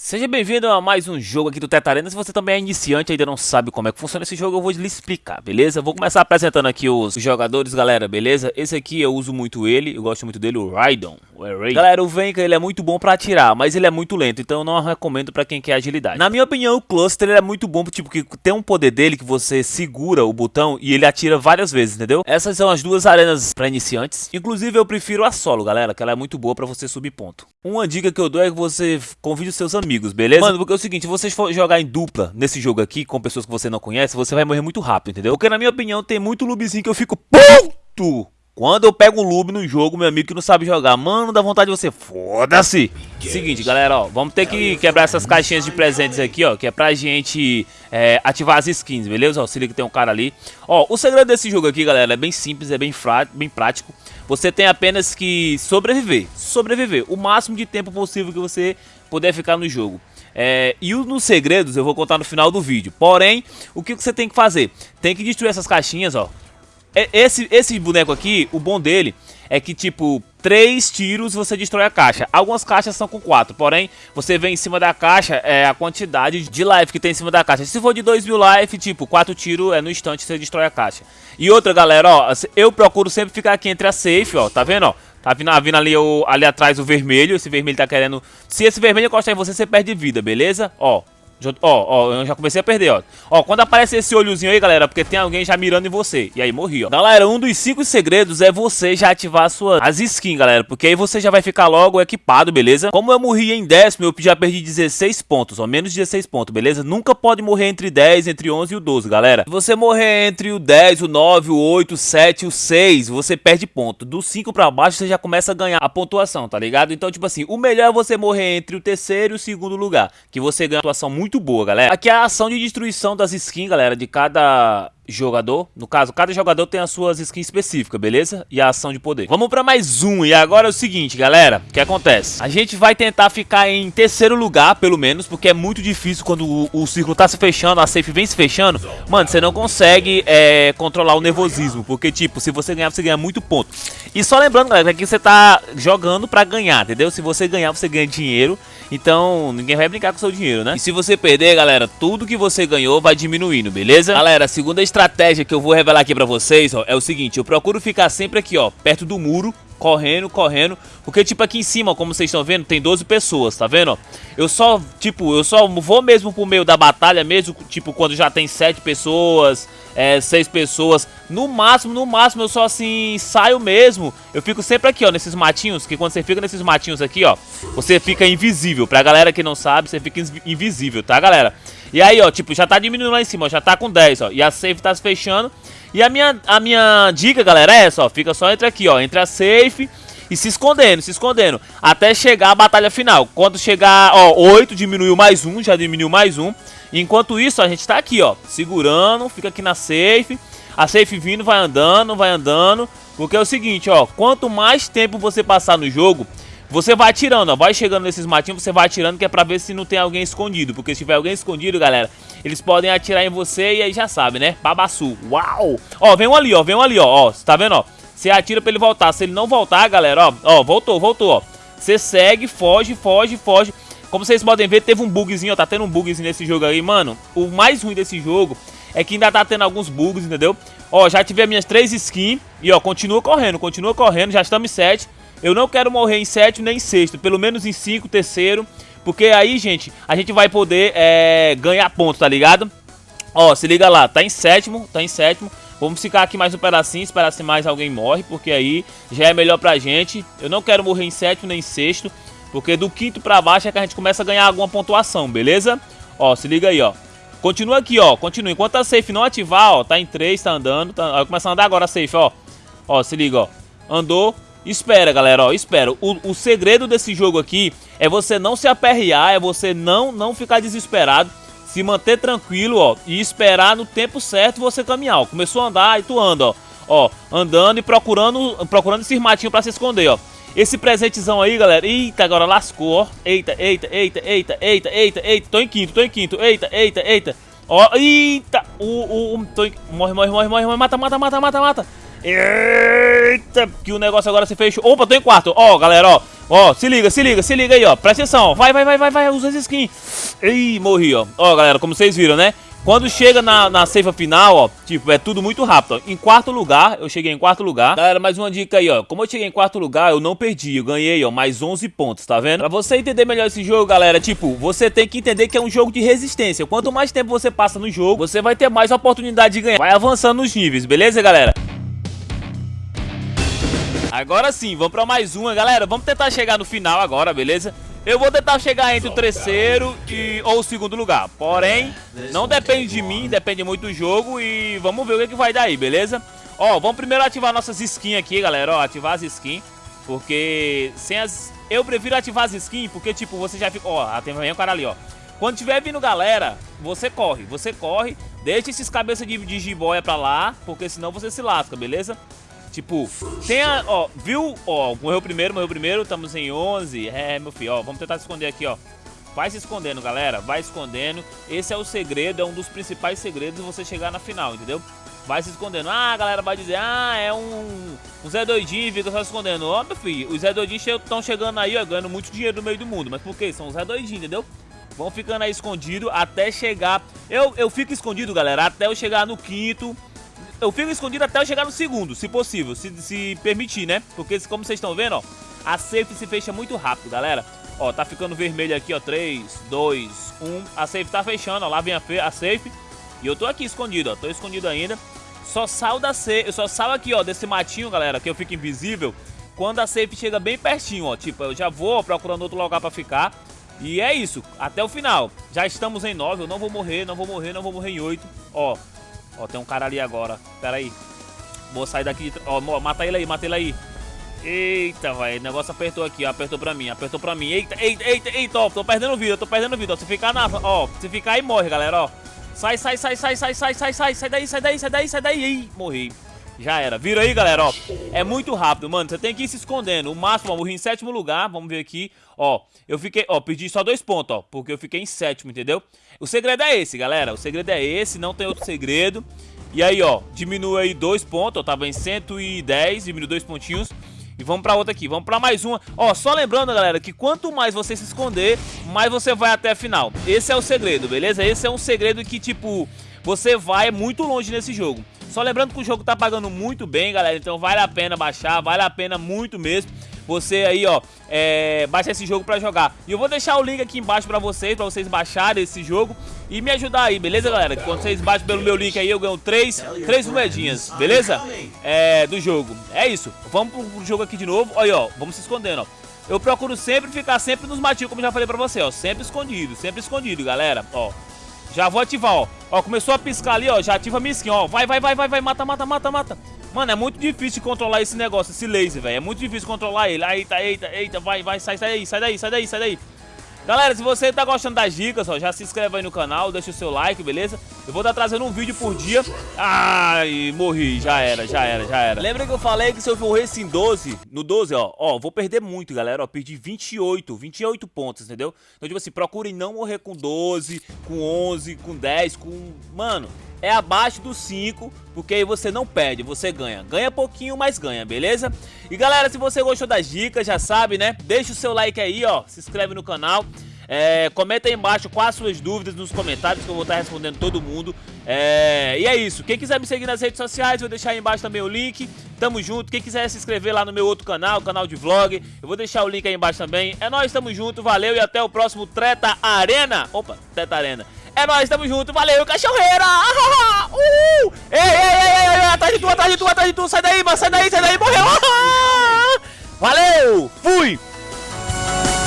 Seja bem-vindo a mais um jogo aqui do Tetarena. Se você também é iniciante e ainda não sabe como é que funciona esse jogo, eu vou lhe explicar, beleza? Vou começar apresentando aqui os jogadores, galera, beleza? Esse aqui eu uso muito ele, eu gosto muito dele, o Raidon. O galera, o Venka, ele é muito bom pra atirar, mas ele é muito lento, então eu não recomendo pra quem quer agilidade. Na minha opinião, o Cluster é muito bom, tipo, que tem um poder dele que você segura o botão e ele atira várias vezes, entendeu? Essas são as duas arenas pra iniciantes. Inclusive, eu prefiro a solo, galera, que ela é muito boa pra você subir ponto. Uma dica que eu dou é que você convide os seus amigos beleza? Mano, porque é o seguinte, se vocês for jogar em dupla nesse jogo aqui, com pessoas que você não conhece, você vai morrer muito rápido, entendeu? Porque na minha opinião tem muito loopzinho que eu fico puto quando eu pego um loop no jogo, meu amigo que não sabe jogar, mano, dá vontade de você, foda-se. Seguinte, galera, ó, vamos ter que quebrar essas caixinhas de presentes aqui, ó, que é pra gente é, ativar as skins, beleza? Ó, se liga que tem um cara ali. Ó, o segredo desse jogo aqui, galera, é bem simples, é bem, bem prático. Você tem apenas que sobreviver, sobreviver, o máximo de tempo possível que você puder ficar no jogo. É, e nos segredos eu vou contar no final do vídeo. Porém, o que você tem que fazer? Tem que destruir essas caixinhas, ó. É, esse, esse boneco aqui, o bom dele é que, tipo, três tiros você destrói a caixa. Algumas caixas são com quatro, porém, você vê em cima da caixa é a quantidade de life que tem em cima da caixa. Se for de 2 mil life, tipo, quatro tiros é no instante você destrói a caixa. E outra, galera, ó, eu procuro sempre ficar aqui entre a safe, ó, tá vendo, ó? Tá vindo, vindo ali, o, ali atrás o vermelho. Esse vermelho tá querendo... Se esse vermelho encostar em você, você perde vida, beleza? Ó, Ó, ó, eu já comecei a perder, ó. Ó, quando aparece esse olhozinho aí, galera, porque tem alguém já mirando em você. E aí morri, ó. Galera, um dos cinco segredos é você já ativar suas as skins, galera. Porque aí você já vai ficar logo equipado, beleza? Como eu morri em décimo, eu já perdi 16 pontos, ó. Menos 16 pontos, beleza? Nunca pode morrer entre 10, entre 11 e o 12, galera. Se você morrer entre o 10, o 9, o 8, o 7 e o 6, você perde ponto. Do 5 pra baixo, você já começa a ganhar a pontuação, tá ligado? Então, tipo assim, o melhor é você morrer entre o terceiro e o segundo lugar. Que você ganha uma pontuação muito muito boa, galera. Aqui é a ação de destruição das skins, galera, de cada jogador. No caso, cada jogador tem as suas skins específicas, beleza? E a ação de poder. Vamos pra mais um. E agora é o seguinte, galera. O que acontece? A gente vai tentar ficar em terceiro lugar, pelo menos, porque é muito difícil quando o, o círculo tá se fechando, a safe vem se fechando. Mano, você não consegue é, controlar o nervosismo, porque, tipo, se você ganhar, você ganha muito ponto. E só lembrando, galera, que você tá jogando pra ganhar, entendeu? Se você ganhar, você ganha dinheiro. Então, ninguém vai brincar com o seu dinheiro, né? E se você perder, galera, tudo que você ganhou vai diminuindo, beleza? Galera, segunda estratégia que eu vou revelar aqui pra vocês, ó, é o seguinte. Eu procuro ficar sempre aqui, ó, perto do muro, correndo, correndo. Porque, tipo, aqui em cima, como vocês estão vendo, tem 12 pessoas, tá vendo? Eu só, tipo, eu só vou mesmo pro meio da batalha mesmo, tipo, quando já tem 7 pessoas, é, 6 pessoas. No máximo, no máximo, eu só, assim, saio mesmo. Eu fico sempre aqui, ó, nesses matinhos, que quando você fica nesses matinhos aqui, ó, você fica invisível. Pra galera que não sabe, você fica invisível, tá, galera? E aí, ó, tipo, já tá diminuindo lá em cima, ó, já tá com 10, ó. E a safe tá se fechando. E a minha, a minha dica, galera, é essa, ó. Fica só entre aqui, ó. Entre a safe e se escondendo, se escondendo. Até chegar a batalha final. Quando chegar, ó, 8 diminuiu mais um, já diminuiu mais um. Enquanto isso, a gente tá aqui, ó. Segurando, fica aqui na safe. A safe vindo, vai andando, vai andando. Porque é o seguinte, ó. Quanto mais tempo você passar no jogo, você vai atirando, ó, vai chegando nesses matinhos, você vai atirando que é pra ver se não tem alguém escondido. Porque se tiver alguém escondido, galera, eles podem atirar em você e aí já sabe, né? Babaçu. Uau! Ó, vem um ali, ó, vem um ali, ó, ó, tá vendo, ó? Você atira pra ele voltar. Se ele não voltar, galera, ó, ó, voltou, voltou, ó. Você segue, foge, foge, foge. Como vocês podem ver, teve um bugzinho, ó, tá tendo um bugzinho nesse jogo aí, mano. O mais ruim desse jogo é que ainda tá tendo alguns bugs, entendeu? Ó, já tive as minhas três skins e, ó, continua correndo, continua correndo, já estamos em. Eu não quero morrer em sétimo nem em sexto, pelo menos em cinco, terceiro. Porque aí, gente, a gente vai poder é, ganhar pontos, tá ligado? Ó, se liga lá, tá em sétimo, tá em sétimo. Vamos ficar aqui mais um pedacinho, esperar se mais alguém morre, porque aí já é melhor pra gente. Eu não quero morrer em sétimo nem em sexto, porque do quinto pra baixo é que a gente começa a ganhar alguma pontuação, beleza? Ó, se liga aí, ó. Continua aqui, ó, continua. Enquanto a safe não ativar, ó, tá em 3, tá andando. Tá... Vai começar a andar agora a safe, ó. Ó, se liga, ó. Andou, Espera, galera, ó, espera. O, o segredo desse jogo aqui é você não se aperrear, é você não, não ficar desesperado, se manter tranquilo, ó, e esperar no tempo certo você caminhar, ó. Começou a andar e tu anda, ó. Ó, andando e procurando, procurando esses matinhos pra se esconder, ó. Esse presentezão aí, galera. Eita, agora lascou, ó. Eita, eita, eita, eita, eita, eita, eita. Tô em quinto, tô em quinto. Eita, eita, eita. Ó, eita. O, o, o tô em... Morre, morre, morre, morre, morre. Mata, mata, mata, mata, mata. Que o negócio agora se fechou. Opa, tô em quarto. Ó, galera, ó. Ó, se liga, se liga, se liga aí, ó. Presta atenção, Vai, vai, vai, vai, vai. Usa essa skin. Ih, morri, ó. Ó, galera, como vocês viram, né? Quando chega na, na seiva final, ó, tipo, é tudo muito rápido. Ó. Em quarto lugar, eu cheguei em quarto lugar. Galera, mais uma dica aí, ó. Como eu cheguei em quarto lugar, eu não perdi. Eu ganhei, ó, mais 11 pontos, tá vendo? Pra você entender melhor esse jogo, galera, tipo, você tem que entender que é um jogo de resistência. Quanto mais tempo você passa no jogo, você vai ter mais oportunidade de ganhar. Vai avançando nos níveis, beleza, galera? Agora sim, vamos pra mais uma, galera. Vamos tentar chegar no final agora, beleza? Eu vou tentar chegar entre o terceiro e, ou o segundo lugar. Porém, não depende de mim, depende muito do jogo. E vamos ver o que, que vai dar aí, beleza? Ó, vamos primeiro ativar nossas skins aqui, galera. Ó, ativar as skins. Porque sem as... Eu prefiro ativar as skins porque, tipo, você já fica... Ó, tem um cara ali, ó. Quando tiver vindo galera, você corre. Você corre, deixa esses cabeças de, de jiboia pra lá, porque senão você se lasca, beleza? Tipo, tem a, ó, viu? Ó, morreu primeiro, morreu primeiro, estamos em 11. É, meu filho, ó, vamos tentar esconder aqui, ó. Vai se escondendo, galera, vai escondendo. Esse é o segredo, é um dos principais segredos de você chegar na final, entendeu? Vai se escondendo. Ah, a galera vai dizer, ah, é um, um Zé Doidinho, fica só escondendo. Ó, meu filho, os Zé Doidinhos estão chegando aí, ó, ganhando muito dinheiro no meio do mundo. Mas por quê? São os Zé Doidinhos, entendeu? Vão ficando aí escondido até chegar... Eu, eu fico escondido, galera, até eu chegar no quinto eu fico escondido até eu chegar no segundo, se possível, se, se permitir, né? Porque como vocês estão vendo, ó, a safe se fecha muito rápido, galera. Ó, tá ficando vermelho aqui, ó, 3, 2, 1. A safe tá fechando, ó, lá vem a, a safe. E eu tô aqui escondido, ó, tô escondido ainda. Só saio da safe, eu só saio aqui, ó, desse matinho, galera, que eu fico invisível. Quando a safe chega bem pertinho, ó, tipo, eu já vou procurando outro lugar pra ficar. E é isso, até o final. Já estamos em 9, eu não vou morrer, não vou morrer, não vou morrer em 8. Ó, Ó, tem um cara ali agora. Pera aí. Vou sair daqui. Ó, mata ele aí, mata ele aí. Eita, vai. O negócio apertou aqui, ó. Apertou pra mim, apertou pra mim. Eita, eita, eita, eita, ó. Tô perdendo vida, tô perdendo vida. Ó, se ficar na. Ó, se ficar aí morre, galera, ó. Sai, sai, sai, sai, sai, sai, sai, sai. Sai daí, sai daí, sai daí, sai daí. Ih, morri. Já era. Vira aí, galera, ó. É muito rápido, mano. Você tem que ir se escondendo. O máximo, ó, morri em sétimo lugar. Vamos ver aqui. Ó, eu fiquei... Ó, perdi só dois pontos, ó. Porque eu fiquei em sétimo, entendeu? O segredo é esse, galera. O segredo é esse. Não tem outro segredo. E aí, ó, diminui aí dois pontos. Eu tava em 110, diminui dois pontinhos. E vamos pra outra aqui, vamos pra mais uma Ó, só lembrando, galera, que quanto mais você se esconder Mais você vai até a final Esse é o segredo, beleza? Esse é um segredo que, tipo, você vai muito longe nesse jogo só lembrando que o jogo tá pagando muito bem, galera, então vale a pena baixar, vale a pena muito mesmo você aí, ó, é, baixar esse jogo pra jogar. E eu vou deixar o link aqui embaixo pra vocês, pra vocês baixarem esse jogo e me ajudar aí, beleza, galera? Quando vocês baixam pelo meu link aí, eu ganho três, três moedinhas, beleza? É, do jogo. É isso. Vamos pro jogo aqui de novo. Olha, ó, vamos se escondendo, ó. Eu procuro sempre ficar sempre nos matinhos, como já falei pra você, ó. Sempre escondido, sempre escondido, galera. Ó, já vou ativar, ó. Ó, começou a piscar ali, ó. Já ativa a skin, ó. Vai, vai, vai, vai, vai. Mata, mata, mata, mata. Mano, é muito difícil controlar esse negócio, esse laser, velho. É muito difícil controlar ele. Eita, eita, eita. Vai, vai, sai, sai daí, sai daí, sai daí, sai daí. Galera, se você tá gostando das dicas, ó, já se inscreve aí no canal, deixa o seu like, beleza? Eu vou estar trazendo um vídeo por dia. Ai, morri, já era, já era, já era. Lembra que eu falei que se eu morresse em 12, no 12, ó, ó, vou perder muito, galera, ó, perdi 28, 28 pontos, entendeu? Então, tipo assim, procurem não morrer com 12, com 11, com 10, com... Mano, é abaixo dos 5, porque aí você não perde, você ganha. Ganha pouquinho, mas ganha, beleza? E galera, se você gostou das dicas, já sabe, né? Deixa o seu like aí, ó, se inscreve no canal. É, comenta aí embaixo quais as suas dúvidas nos comentários que eu vou estar respondendo todo mundo. É, e é isso. Quem quiser me seguir nas redes sociais, vou deixar aí embaixo também o link. Tamo junto. Quem quiser se inscrever lá no meu outro canal, canal de vlog, eu vou deixar o link aí embaixo também. É nóis, tamo junto, valeu e até o próximo Treta Arena. Opa, Treta Arena. É nóis, tamo junto, valeu, cachorreira! Uh! Ei, ei, ei, ei, ei, atrás de tu, atrás de tu, atrás de tu, sai daí, mano, sai daí, sai daí, morreu!